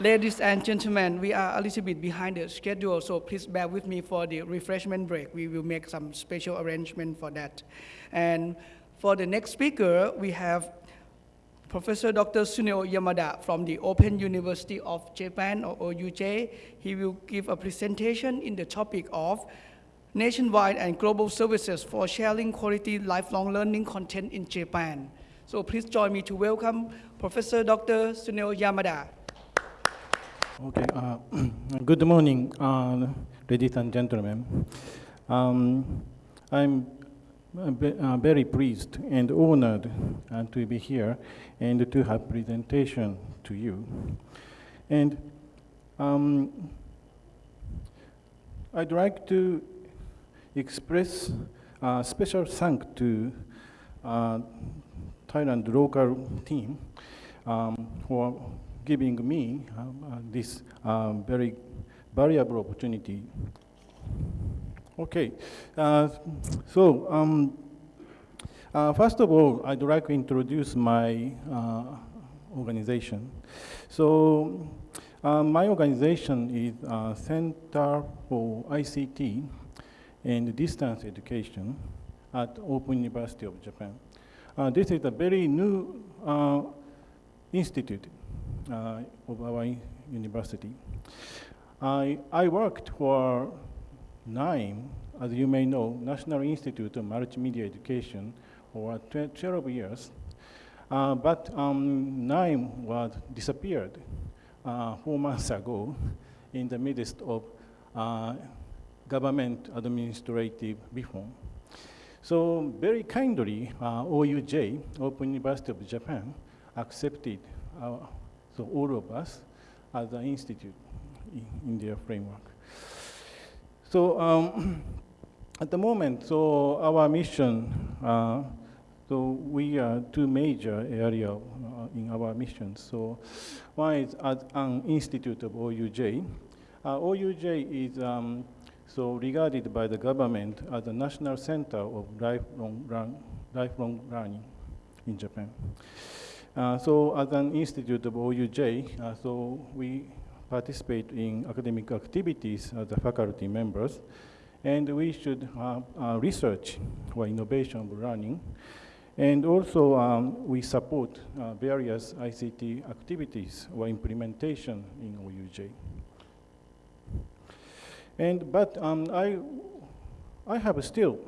Ladies and gentlemen, we are a little bit behind the schedule, so please bear with me for the refreshment break. We will make some special arrangement for that. And for the next speaker, we have Professor Dr. Tsuneo Yamada from the Open University of Japan, or OUJ. He will give a presentation in the topic of nationwide and global services for sharing quality lifelong learning content in Japan. So please join me to welcome Professor Dr. Tsuneo Yamada. Okay, uh, good morning, uh, ladies and gentlemen. Um, I'm uh, very pleased and honored uh, to be here and to have presentation to you. And um, I'd like to express a special thanks to uh, Thailand local team um, for giving me um, uh, this um, very valuable opportunity. Okay, uh, so um, uh, first of all, I'd like to introduce my uh, organization. So uh, my organization is uh, Center for ICT and Distance Education at Open University of Japan. this is a very new institute uh, of our university. I, I worked for NIME, as you may know, National Institute of Multimedia Education, for 12 years. Uh, but um, NIME was disappeared uh, four months ago in the midst of uh, government administrative reform. So very kindly, uh, OUJ, Open University of Japan, accepted our so all of us as an institute in, in their framework. So um, at the moment, so our mission, uh, so we are two major areas uh, in our mission. So one is as an institute of OUJ. Uh, OUJ is um, so regarded by the government as a national center of lifelong, lifelong learning in Japan. Uh, so as an institute of OUJ, uh, so we participate in academic activities as the faculty members, and we should uh, research or innovation of learning. And also, um, we support uh, various ICT activities or implementation in OUJ. And, but um, I, I have still,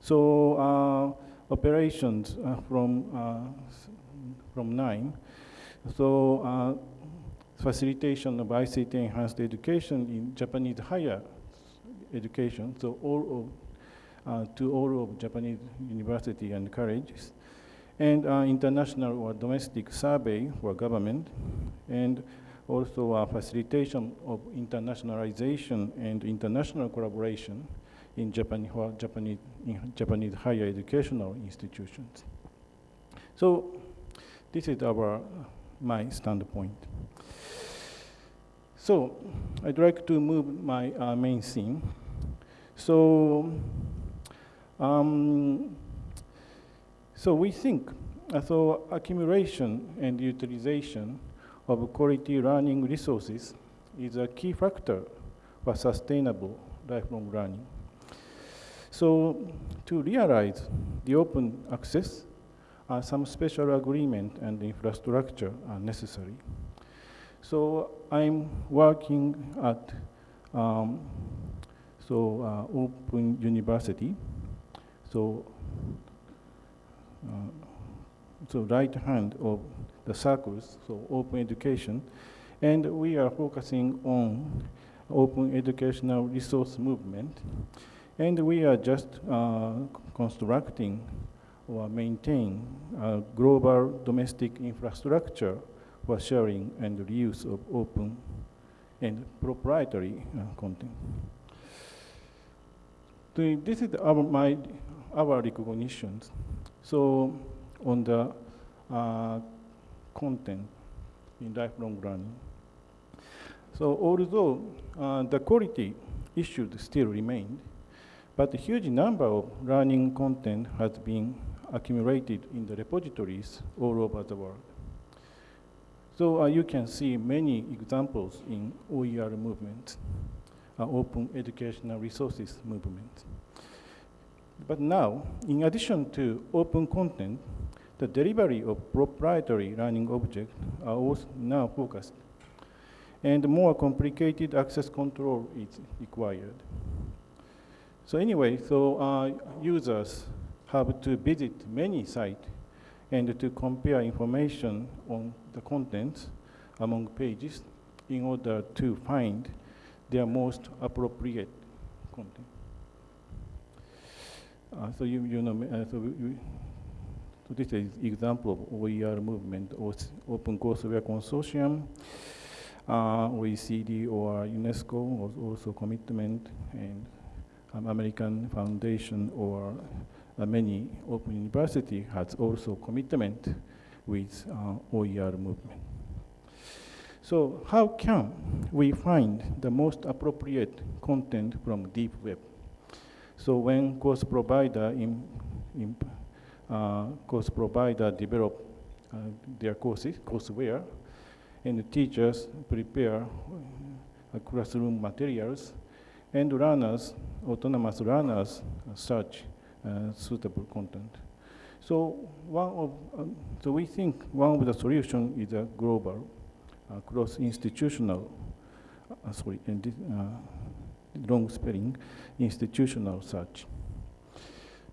so uh, operations uh, from from NIME. So uh, facilitation of ICT enhanced education in Japanese higher education, so all of, uh, to all of Japanese university and colleges, and uh, international or domestic survey for government, and also uh, facilitation of internationalization and international collaboration in Japan, Japanese, in Japanese higher educational institutions. So this is our, my standpoint. So I'd like to move my uh, main theme. So, um, so we think, uh, so accumulation and utilization of quality learning resources is a key factor for sustainable lifelong learning. So to realize the open access uh, some special agreement and infrastructure are necessary. So I'm working at um, so uh, Open University. So uh, so right hand of the circles, so open education, and we are focusing on open educational resource movement, and we are just uh, constructing or maintain a global domestic infrastructure for sharing and reuse of open and proprietary uh, content. This is our, my, our recognitions. So on the uh, content in lifelong learning. So although uh, the quality issues still remained, but a huge number of learning content has been accumulated in the repositories all over the world. So uh, you can see many examples in OER movement, uh, Open Educational Resources movement. But now, in addition to open content, the delivery of proprietary learning objects are also now focused. And more complicated access control is required. So anyway, so uh, users have to visit many sites and to compare information on the contents among pages in order to find their most appropriate content. Uh, so you, you know, uh, so, so this is example of OER movement, Open Courseware Consortium, uh, OECD or UNESCO, was also commitment, and American Foundation or many Open University has also commitment with uh, OER movement. So how can we find the most appropriate content from deep web? So when course provider in, in uh, course provider develop uh, their courses, courseware, and the teachers prepare uh, classroom materials, and learners, autonomous learners, search uh, suitable content. So one of, um, so we think one of the solution is a global, uh, cross-institutional, uh, sorry, this, long spelling, institutional search.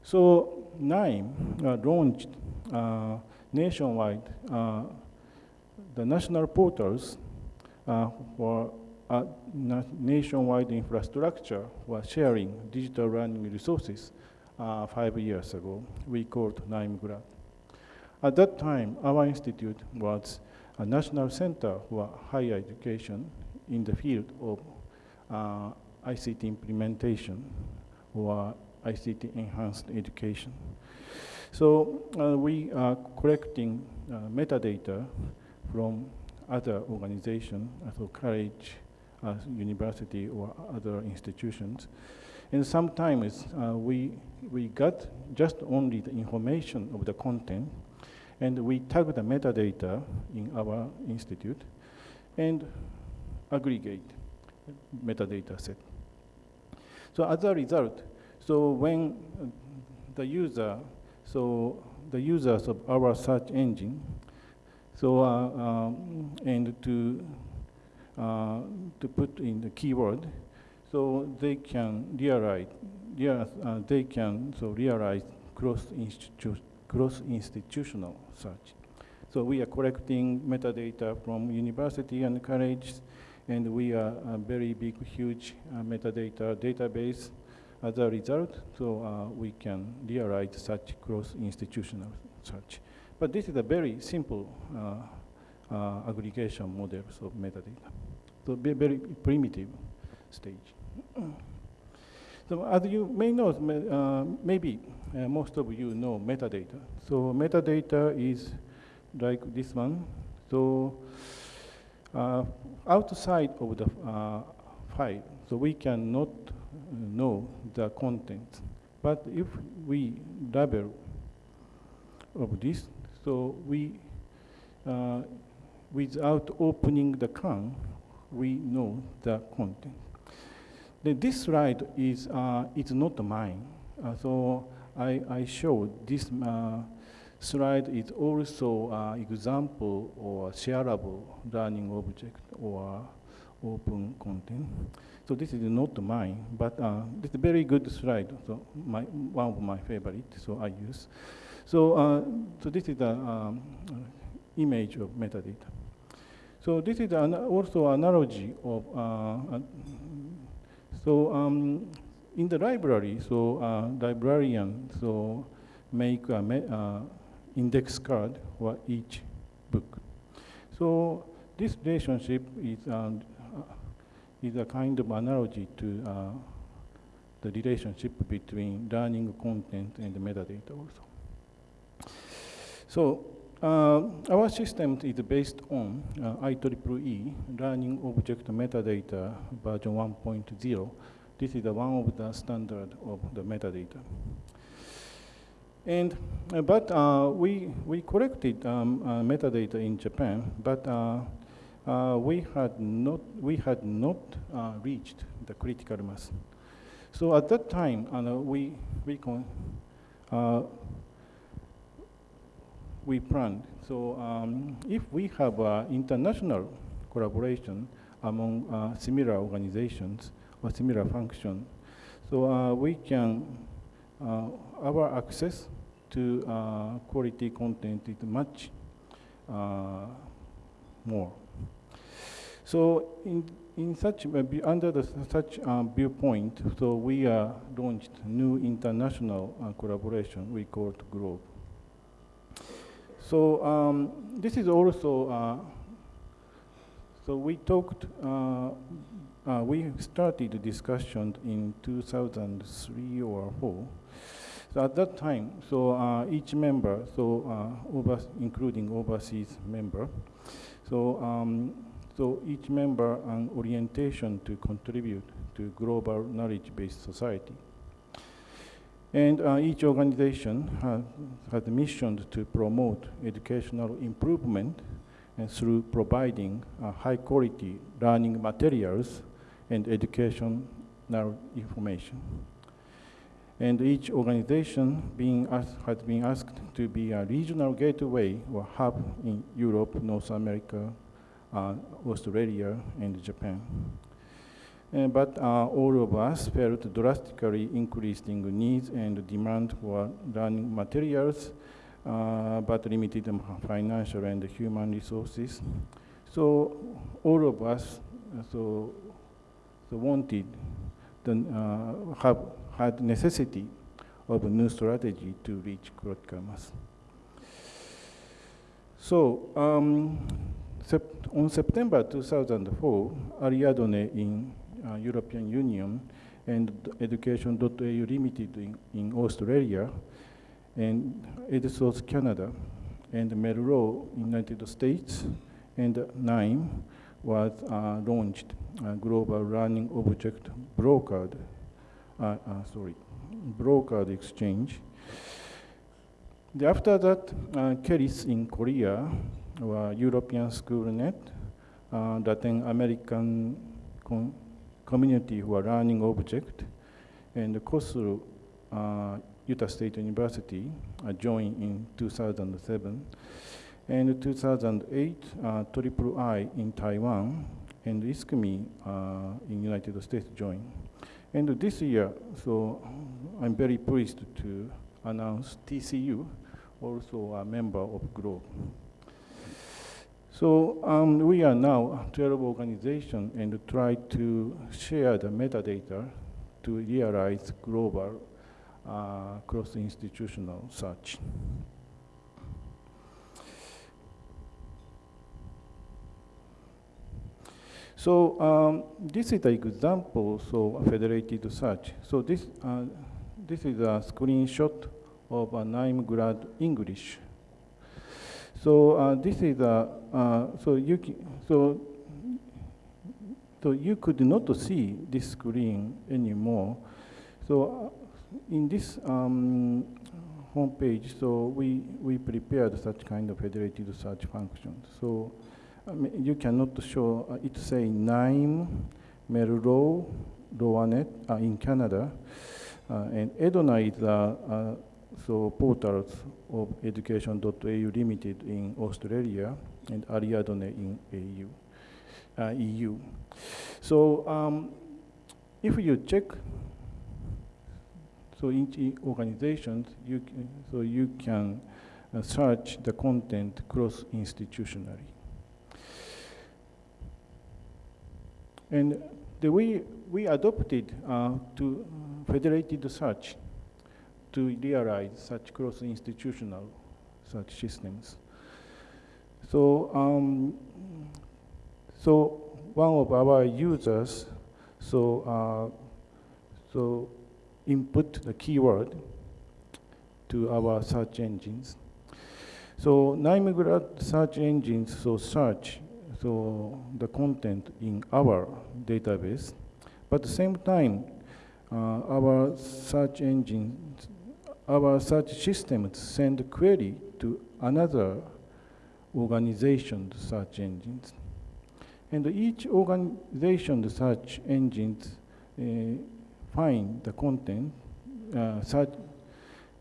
So NIME uh, launched uh, nationwide uh, the national portals for nationwide infrastructure for sharing digital learning resources uh, five years ago. We called NIME-GLAD. At that time, our institute was a national center for higher education in the field of uh, ICT implementation or ICT enhanced education. So uh, we are collecting uh, metadata from other organizations, so college, university, or other institutions. And sometimes uh, we, we got just only the information of the content, and we tag the metadata in our institute and aggregate metadata set. So as a result, so when the user, so the users of our search engine, so uh, um, and to uh, to put in the keyword, so they can realize, uh, they can so realize cross institu cross institutional search. So we are collecting metadata from university and colleges and we are a very big, huge uh, metadata database as a result, so uh, we can realize such cross-institutional search. But this is a very simple uh, uh, aggregation models of metadata. So very primitive stage. So as you may know, uh, maybe uh, most of you know metadata. So metadata is like this one. So uh, outside of the uh, file, so we cannot know the content. But if we label of this, so we, uh, without opening the can, we know the content. This slide is, uh, is not mine. Uh, so I, I showed this uh, slide is also an example or shareable learning object or open content. So this is not mine, but uh, this a very good slide, so my, one of my favorites, so I use. So, uh, so this is the um, image of metadata. So this is an also analogy of, uh, so um, in the library, so uh, librarian, so make a uh, index card for each book. So this relationship is, um, is a kind of analogy to uh, the relationship between learning content and metadata also. So our system is based on uh, IEEE Learning Object Metadata version 1.0. This is the one of the standard of the metadata. And, uh, but uh, we, we collected um, uh, metadata in Japan, but uh, uh, we had not, we had not uh, reached the critical mass. So at that time, uh, we, we, uh, we planned. So um, if we have uh, international collaboration among uh, similar organizations or similar function, so uh, we can, uh, our access to uh, quality content is much uh, more. So in, in such, under the, such viewpoint, so we launched new international collaboration we called GLOBE. So um, this is also, uh, so we talked, uh, uh, we started the discussion in 2003 or 4. So at that time, so uh, each member, so uh, over, including overseas member, so um, so each member an orientation to contribute to global knowledge-based society. And uh, each organization has, has a mission to promote educational improvement and through providing uh, high-quality learning materials and educational information. And each organization being asked, has been asked to be a regional gateway or hub in Europe, North America, uh, Australia, and Japan. Uh, but uh, all of us felt drastically increasing needs and demand for learning materials, uh, but limited financial and human resources. So all of us so, so wanted the, uh, have had necessity of a new strategy to reach mass. So um, Sep- on September 2004, Ariadne in uh, European Union and Education.au Limited in, in Australia and eduSource Canada and MERLOT United States and NIME was uh, launched uh, global learning object brokered, uh, uh, sorry, brokered exchange. The- After that, uh, KERIS in Korea, or European SchoolNet, uh, Latin American com- community who are learning object, and COSL, uh, Utah State University uh, joined in 2007. And 2008, uh, Triple I in Taiwan and ISKME uh, in United States joined. And this year, so I'm very pleased to announce TCU, also a member of GLOBE. So um, we are now a 12 organization and try to share the metadata to realize global uh, cross-institutional search. So um, this is an example so federated search. So this uh, this is a screenshot of a NIME-glad English. So uh, this is a uh, so you so so you could not see this screen anymore. So uh, in this um, homepage, so we we prepared such kind of federated search function. So I mean, you cannot show uh, it say NIME Melrose, LORNet uh, in Canada, uh, and EdNA is uh, uh, so portals of education.au limited in Australia and Ariadne in AU, uh, EU. So um, if you check, so in organizations, you can, so you can uh, search the content cross-institutionally. And the way we adopted uh, to federated search to realize such cross-institutional such systems. So, um, so one of our users, so uh, so input the keyword to our search engines. So NIME-glad search engines so search so the content in our database, but at the same time, uh, our search engines our search system send query to another organization search engines. And each organization search engines uh, find the content, uh, search,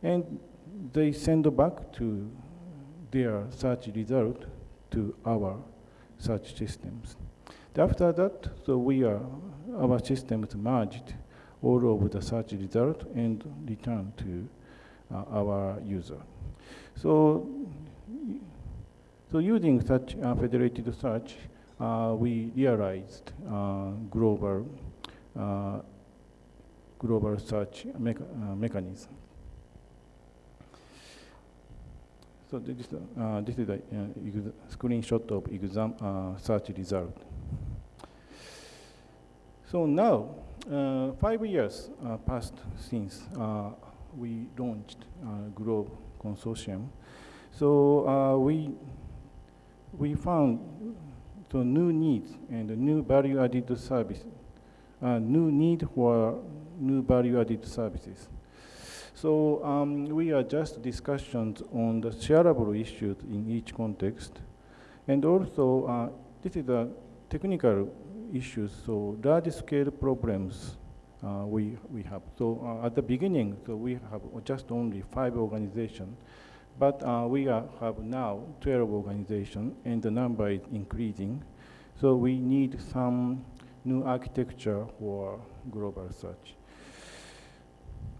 and they send back to their search result to our search systems. After that, so we are, our systems merged all of the search result and return to our user. So, so using such uh, federated search, uh, we realized uh, global uh, global search mecha uh, mechanism. So this, uh, this is a uh, screenshot of exam uh, search result. So now, uh, five years uh, passed since uh, we launched Globe Consortium. So we, we found the new needs and new value-added service, new need for new value-added services. So um, we are just discussions on the shareable issues in each context. And also, uh, this is a technical issues, so large-scale problems uh, we, we have. So uh, at the beginning, so we have just only five organizations, but uh, we are, have now 12 organizations, and the number is increasing. So we need some new architecture for global search.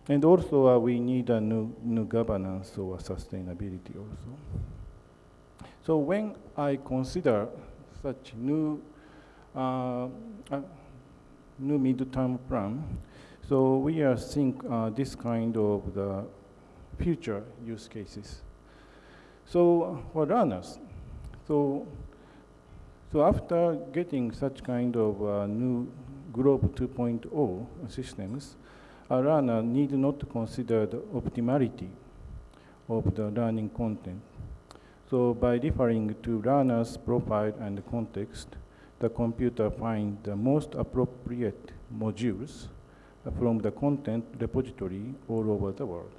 And also, uh, we need a new, new governance or sustainability also. So when I consider such new uh, new mid-term plan. So we are seeing uh, this kind of the future use cases. So for learners, so so after getting such kind of uh, new Globe 2.0 systems, a learner need not consider the optimality of the learning content. So by referring to learner's profile and context, the computer find the most appropriate modules from the content repository all over the world.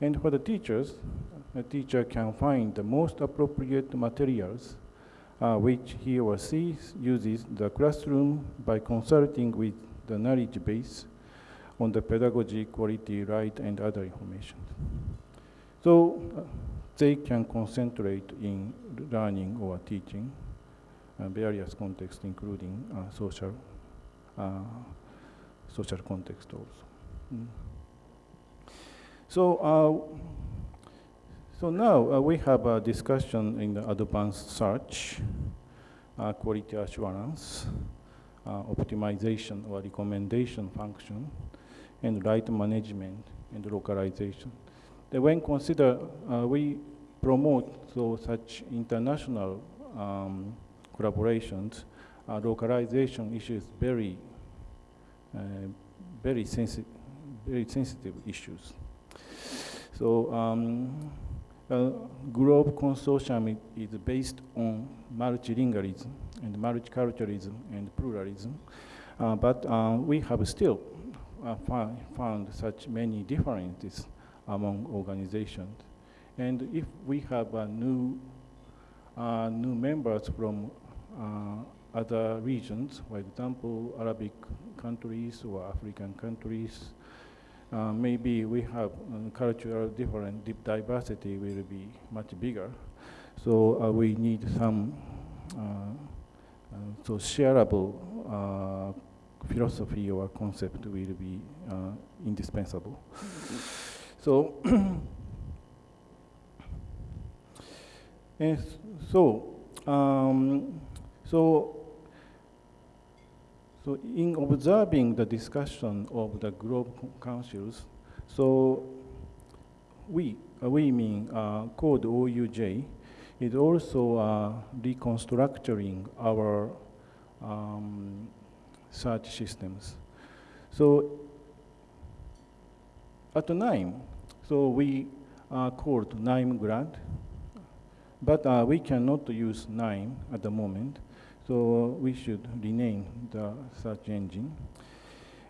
And for the teachers, the teacher can find the most appropriate materials uh, which he or she uses the classroom by consulting with the knowledge base on the pedagogy, quality, right, and other information. So uh, they can concentrate in learning or teaching various contexts, including uh, social, uh, social context also. Mm. So, so now we have a discussion in the advanced search, quality assurance, optimization or recommendation function, and right management and localization. Then when consider, uh, we promote so such international um, collaborations, uh, localization issues very, uh, very sensitive, very sensitive issues. So um, uh, Consortium is based on multilingualism and multiculturalism and pluralism, uh, but uh, we have still uh, found such many differences among organizations. And if we have new, uh, new members from other regions, for example, Arabic countries or African countries, uh, maybe we have um, cultural different deep diversity will be much bigger. So uh, we need some uh, uh, so shareable uh, philosophy or concept will be indispensable. so, so um, so, so in observing the discussion of the Globe Councils, so we, uh, we mean uh, code OUJ, is also uh, reconstructing our um, search systems. So at the NIME, so we uh, called NIME grant, but uh, we cannot use NIME at the moment, so we should rename the search engine.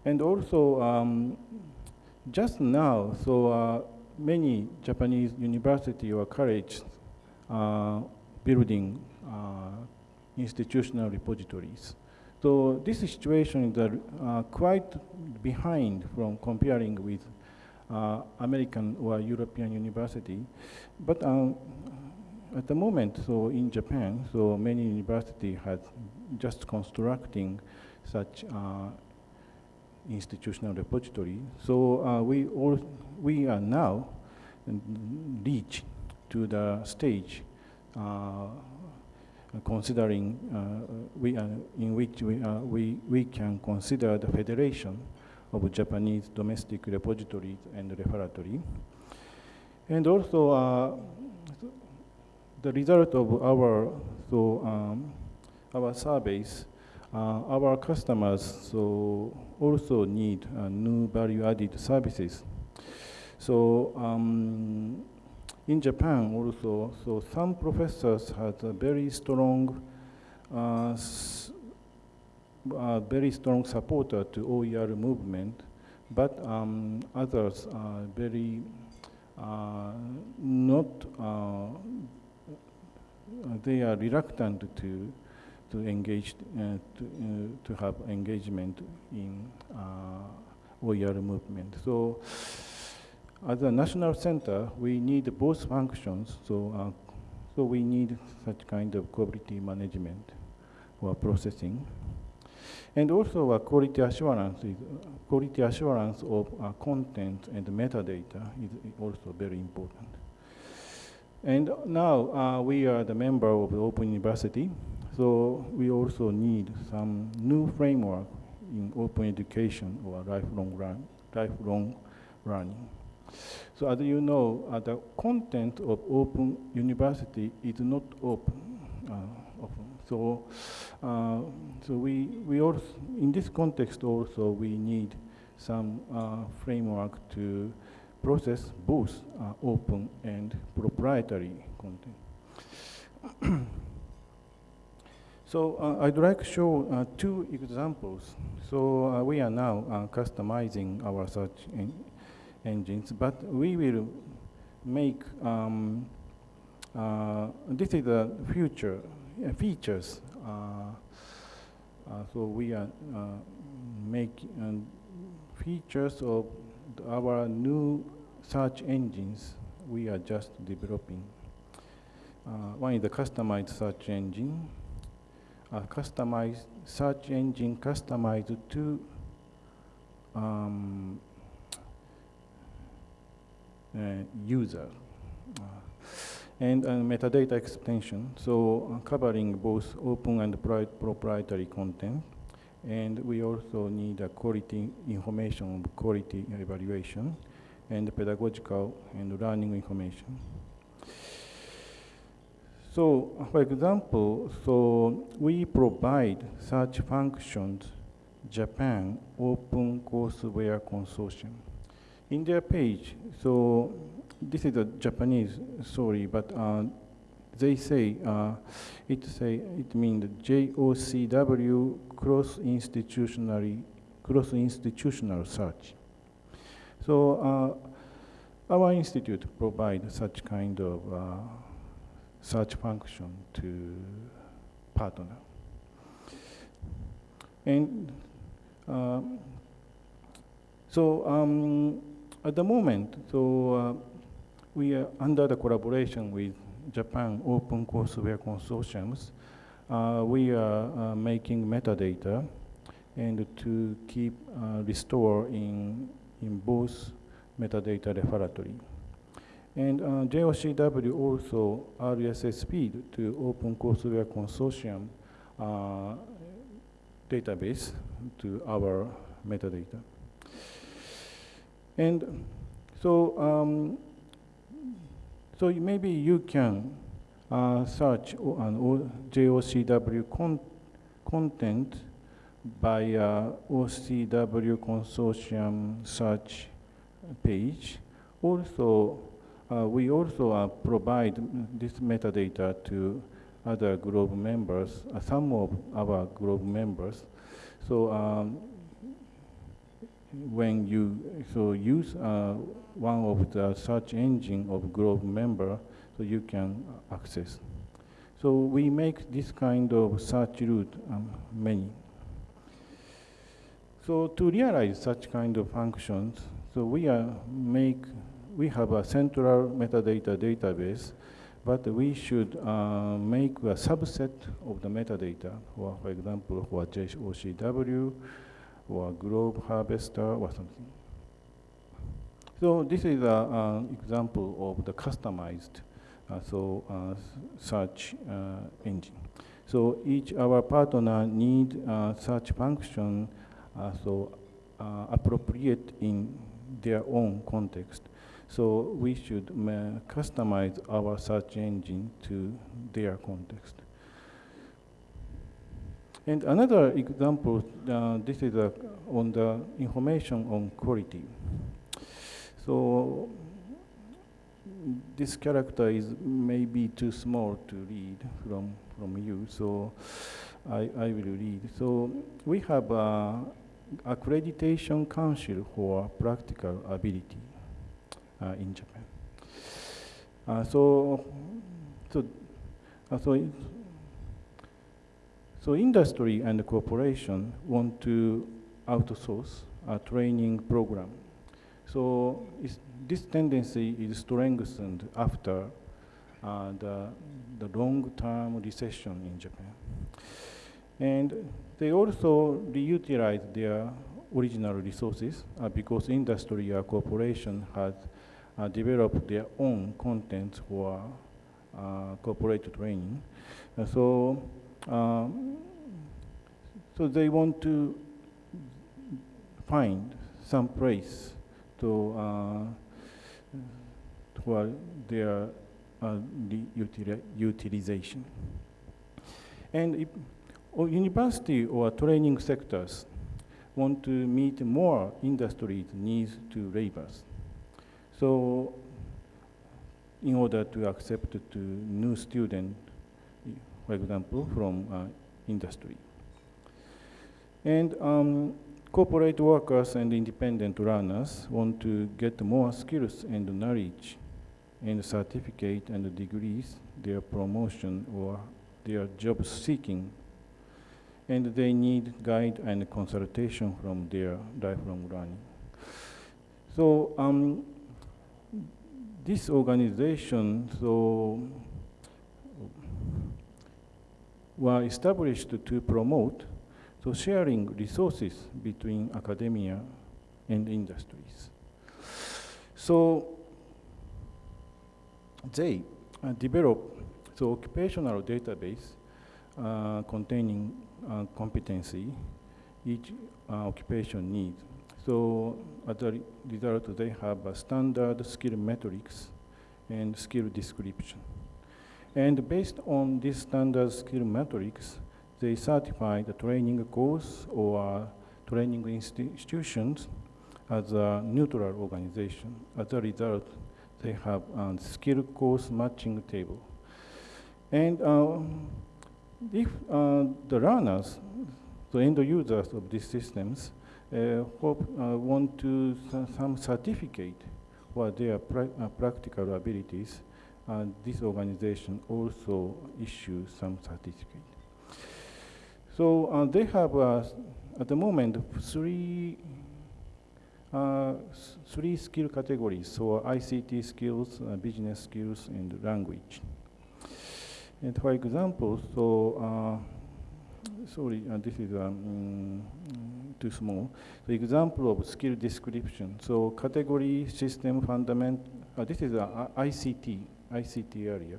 And also, um, just now, so uh, many Japanese university or college uh, building uh, institutional repositories. So this situation is uh, quite behind from comparing with uh, American or European university. But um, at the moment, so in Japan, so many university has just constructing such uh, institutional repository. So uh, we all we are now reach to the stage uh, considering uh, we are, in which we, are, we, we can consider the federation of Japanese domestic repositories and referatory. And also, uh, the result of our, so, um, our surveys, uh, our customers so also need uh, new value-added services. So um, in Japan also, so some professors had a very strong, uh, uh, very strong supporter to OER movement, but um, others are very uh, not, uh, they are reluctant to to engage uh, to, uh, to have engagement in OER movement. So as a national center, we need both functions. So, uh, so we need such kind of quality management or processing. And also uh, quality assurance is, uh, quality assurance of uh, content and metadata is also very important. And now uh, we are the member of the Open University, so we also need some new framework in open education or lifelong, run, lifelong learning. So as you know, uh, the content of open university is not open. Uh, so, uh, so we, we also, in this context also, we need some uh, framework to process both uh, open and proprietary content. so uh, I'd like to show two examples. So we are now customizing our search engines, but we will make, um, uh, this is the future uh, features. Uh, uh so we are uh, making uh, features of our new search engines we are just developing. one is the customized search engine, a customized search engine customized to um, uh, user. Uh, and uh, metadata extension, so covering both open and proprietary content. And we also need a quality information, quality evaluation, and pedagogical and learning information. So, for example, so we provide such functions Japan Open Courseware Consortium in their page, so this is a Japanese story, but uh, they say uh, it say it means JOCW cross institutionally cross institutional search. So uh, our institute provides such kind of uh, search function to partner. And uh, so um, at the moment, so uh, we are under the collaboration with Japan Open Courseware Consortiums. Uh, we are uh, making metadata and to keep uh, restore in, in both metadata repository. And uh, JOCW also RSS feed to Open Courseware Consortium uh, database to our metadata. And so, um, so maybe you can uh, search an JOCW con content by uh, OCW consortium search page. Also, uh, we also uh, provide this metadata to other group members, uh, some of our group members. So um, when you so use uh, one of the search engine of Globe member, so you can access. So we make this kind of search route um, many. So to realize such kind of functions, so we are make we have a central metadata database, but we should uh, make a subset of the metadata, or for example, for JOCW, or Globe Harvester, or something. So this is an example of the customized uh, so uh, search uh, engine. So each our partner need such function so appropriate in their own context. So we should customize our search engine to their context. And another example, uh, this is uh, on the information on quality. So this character is maybe too small to read from, from you, so I, I will read. So we have a accreditation council for practical ability uh, in Japan. Uh, so, so, uh, so, so industry and corporation want to outsource a training program. So this tendency is strengthened after uh, the, the long-term recession in Japan. And they also reutilize their original resources uh, because industry or corporation has uh, developed their own content for uh, corporate training. so, um, so they want to find some place to uh, for their uh, utilization. And if, university or training sectors want to meet more industry's needs to laborers. So in order to accept to new student, for example, from uh, industry. And um, corporate workers and independent learners want to get more skills and knowledge and certificate and degrees, their promotion or their job seeking. And they need guide and consultation from their lifelong learning. So um, this organization so were established to promote the sharing resources between academia and industries. So they uh, develop so occupational database uh, containing uh, competency each uh, occupation needs. So as a result, they have a standard skill metrics and skill description. And based on this standard skill matrix, they certify the training course or training institutions as a neutral organization. As a result, they have a skill course matching table. And uh, if uh, the learners, the end users of these systems, uh, hope, uh, want to some certificate for their pra uh, practical abilities, uh, this organization also issues some certificate. So uh, they have, uh, at the moment, three, uh, three skill categories, so ICT skills, uh, business skills, and language. And for example, so, uh, sorry, uh, this is um, too small. So example of skill description. So category, system, fundament, this is ICT, ICT area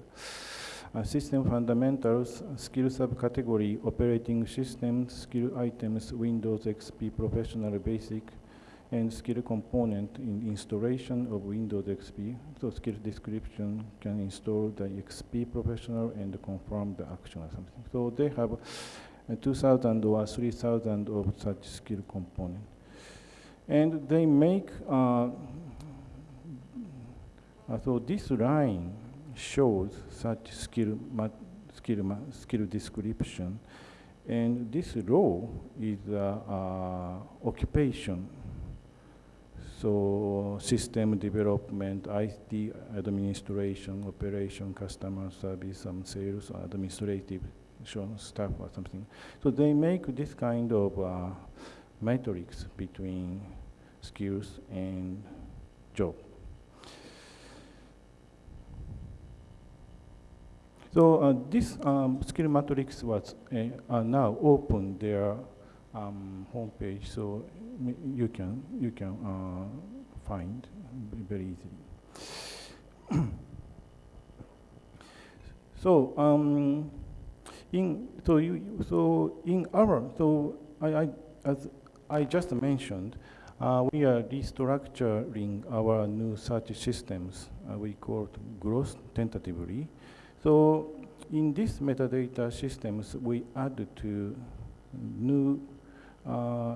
uh, system fundamentals, skill subcategory, operating systems, skill items, Windows XP Professional Basic, and skill component in installation of Windows XP. So skill description can install the XP Professional and confirm the action or something. So they have uh, 2,000 or 3,000 of such skill component. And they make, uh, uh so this line shows such skill, skill, skill description. And this row is uh, uh, occupation so system development, IT administration, operation, customer service, some sales, administrative staff or something. So they make this kind of uh, matrix between skills and job. So uh, this um, skill matrix was uh, now open their um, homepage, so you can you can uh, find very easily. so um, in so you so in our so I, I as I just mentioned, uh, we are restructuring our new search systems. Uh, we call it growth tentatively. So in these metadata systems, we add to new uh,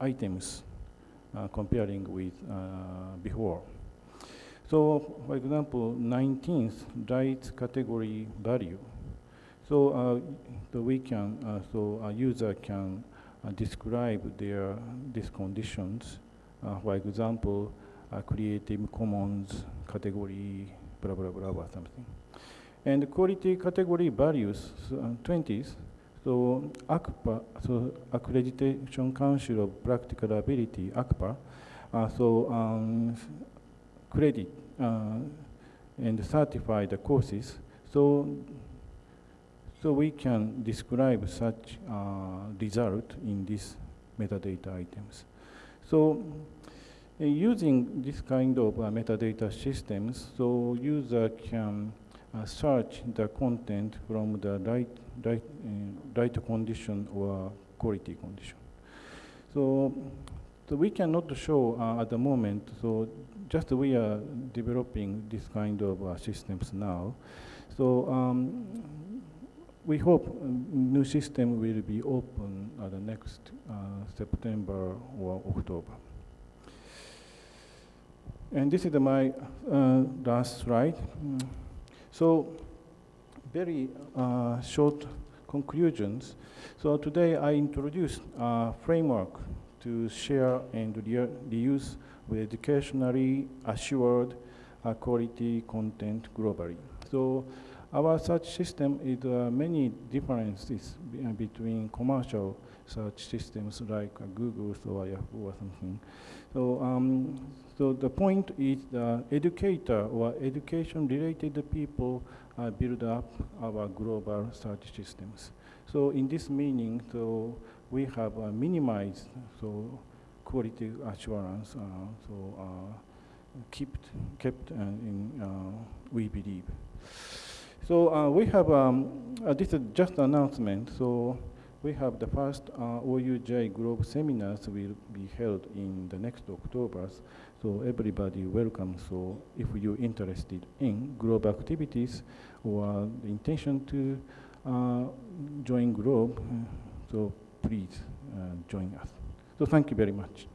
items uh, comparing with uh, before. So, for example, 19th right category value. So, uh, the we can, uh, so a user can uh, describe their these conditions. for example, Creative Commons category, blah blah blah, or something. And quality category values, uh, 20s, so ACPA, so Accreditation Council of Practical Ability, ACPA, uh, so um, credit uh, and certify the courses. So, so we can describe such uh, result in these metadata items. So uh, using this kind of uh, metadata systems, so user can search the content from the right, right, uh, right condition or quality condition. So, so we cannot show uh, at the moment, so just we are developing this kind of uh, systems now. So um, we hope new system will be open at the next uh, September or October. And this is my uh, last slide. Mm. So very uh, short conclusions. So today I introduced a framework to share and reuse with educationally assured uh, quality content globally. So our search system is uh, many differences uh, between commercial search systems like uh, Google or Yahoo or something. So, um, so the point is the educator or education-related people uh, build up our global search systems. So in this meaning, so we have uh, minimized so quality assurance. Uh, so uh, kept kept uh, in we believe. So uh, we have, um, uh, this is just announcement. So we have the first uh, OUJ Globe seminars will be held in the next October. So everybody welcome. So if you're interested in Globe activities or the intention to uh, join Globe, uh, so please uh, join us. So thank you very much.